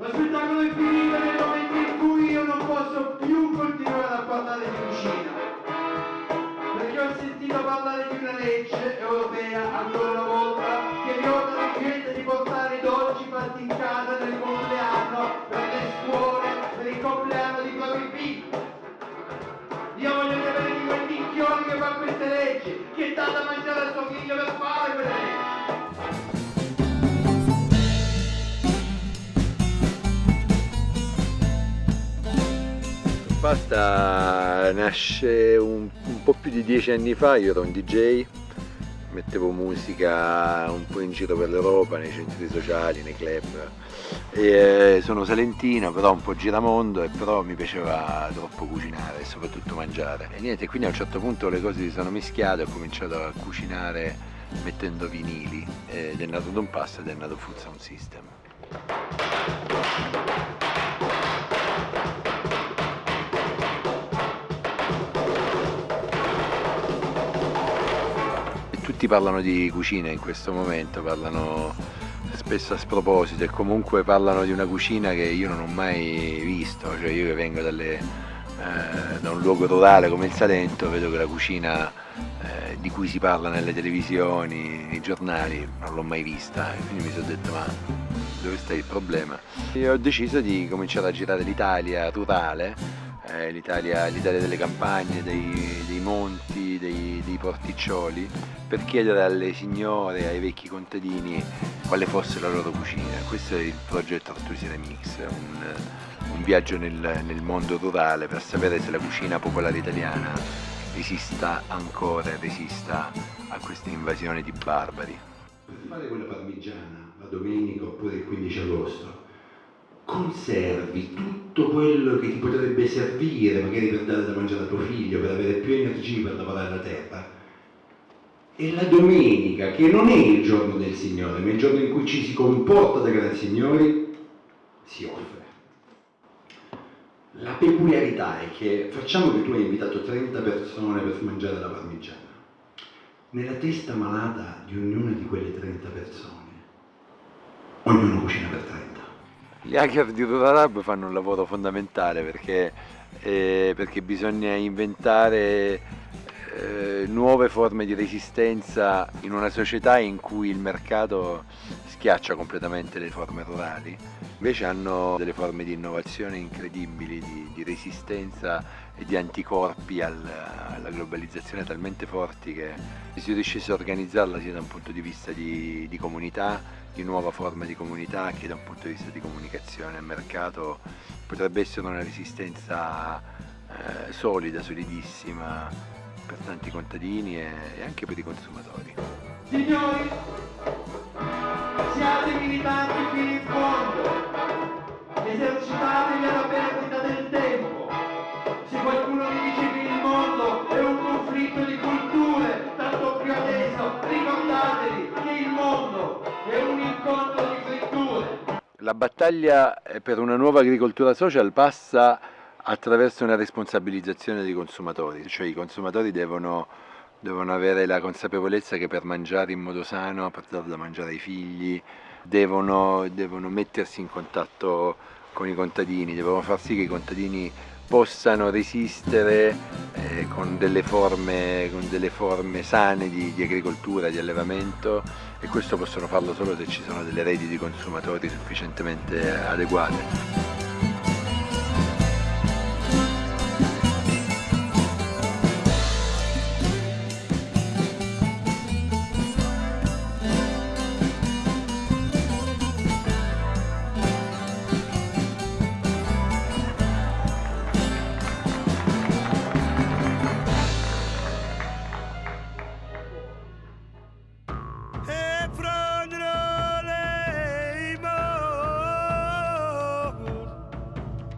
Lo spettacolo è finito nel momento in cui io non posso più continuare a parlare di cucina. Perché ho sentito parlare di una legge europea ancora una volta che ordina alla gente di portare i dolci fatti in casa nel compleanno, per le scuole, per il compleanno di propri figli. Io voglio sapere di quel minchione che fa queste leggi, che dà da mangiare a suo figlio per fare Pasta nasce un, un po' più di dieci anni fa, io ero un DJ, mettevo musica un po' in giro per l'Europa, nei centri sociali, nei club. E eh, sono salentino, però un po' giramondo e però mi piaceva troppo cucinare e soprattutto mangiare. E niente, quindi a un certo punto le cose si sono mischiate, ho cominciato a cucinare mettendo vinili ed è nato Don Pasta ed è nato Food Sound System. Tutti parlano di cucina in questo momento, parlano spesso a sproposito e comunque parlano di una cucina che io non ho mai visto, cioè io che vengo dalle, eh, da un luogo rurale come il Salento vedo che la cucina eh, di cui si parla nelle televisioni, nei giornali, non l'ho mai vista quindi mi sono detto ma dove sta il problema? E ho deciso di cominciare a girare l'Italia rurale eh, l'Italia, delle campagne, dei, dei monti, dei, dei, porticcioli, per chiedere alle signore, ai vecchi contadini quale fosse la loro cucina. Questo è il progetto Artusiana Mix, un, un viaggio nel, nel mondo rurale per sapere se la cucina popolare italiana resista ancora resista a questa invasione di barbari. Fare quella parmigiana la domenica oppure il 15 agosto conservi tutto quello che ti potrebbe servire, magari per dare da mangiare a tuo figlio, per avere più energie per lavorare la terra. E la domenica, che non è il giorno del Signore, ma il giorno in cui ci si comporta da grandi signori, si offre. La peculiarità è che facciamo che tu hai invitato 30 persone per mangiare la parmigiana. Nella testa malata di ognuna di quelle 30 persone, ognuno cucina per 30. Gli hacker di Ruralab fanno un lavoro fondamentale perché, eh, perché bisogna inventare eh, nuove forme di resistenza in una società in cui il mercato schiaccia completamente le forme rurali, invece hanno delle forme di innovazione incredibili, di, di resistenza e di anticorpi al, alla globalizzazione talmente forti che se si riuscisse a organizzarla sia da un punto di vista di, di comunità, di nuova forma di comunità che da un punto di vista di comunicazione e mercato potrebbe essere una resistenza eh, solida, solidissima per tanti contadini e, e anche per i consumatori. Signori, siate militanti fino in fondo, esercitatevi alla perdita del tempo. Se qualcuno vi dice che il mondo è un conflitto di culture, tanto più adesso, ricordatevi che il mondo è un incontro di fritture. La battaglia per una nuova agricoltura social passa attraverso una responsabilizzazione dei consumatori, cioè i consumatori devono devono avere la consapevolezza che per mangiare in modo sano, per dare da mangiare ai figli, devono, devono mettersi in contatto con i contadini, devono far sì che i contadini possano resistere eh, con, delle forme, con, delle forme, sane di, di, agricoltura, di allevamento e questo possono farlo solo se ci sono delle reti di consumatori sufficientemente adeguate.